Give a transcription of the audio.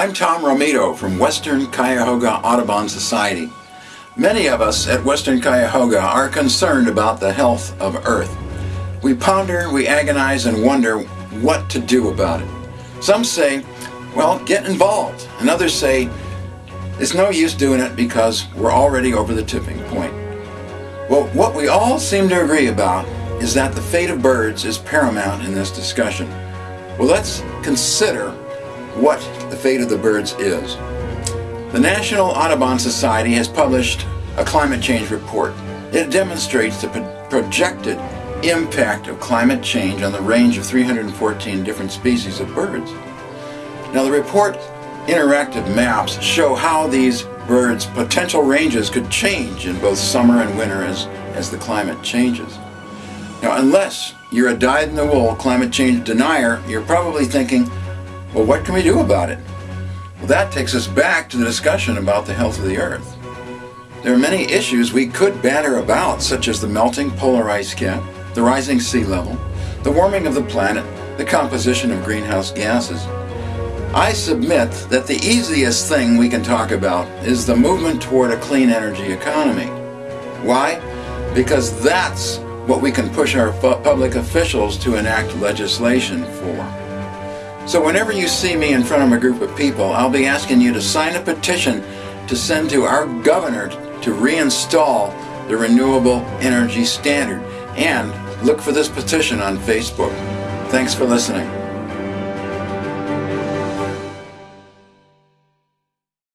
I'm Tom Romito from Western Cuyahoga Audubon Society. Many of us at Western Cuyahoga are concerned about the health of Earth. We ponder, we agonize, and wonder what to do about it. Some say, well, get involved. And others say, it's no use doing it because we're already over the tipping point. Well, what we all seem to agree about is that the fate of birds is paramount in this discussion. Well, let's consider what the fate of the birds is. The National Audubon Society has published a climate change report. It demonstrates the projected impact of climate change on the range of 314 different species of birds. Now the report interactive maps show how these birds' potential ranges could change in both summer and winter as, as the climate changes. Now unless you're a dyed-in-the-wool climate change denier, you're probably thinking, well, what can we do about it? Well, that takes us back to the discussion about the health of the Earth. There are many issues we could banter about, such as the melting polar ice cap, the rising sea level, the warming of the planet, the composition of greenhouse gases. I submit that the easiest thing we can talk about is the movement toward a clean energy economy. Why? Because that's what we can push our public officials to enact legislation for. So whenever you see me in front of a group of people, I'll be asking you to sign a petition to send to our governor to reinstall the Renewable Energy Standard. And look for this petition on Facebook. Thanks for listening.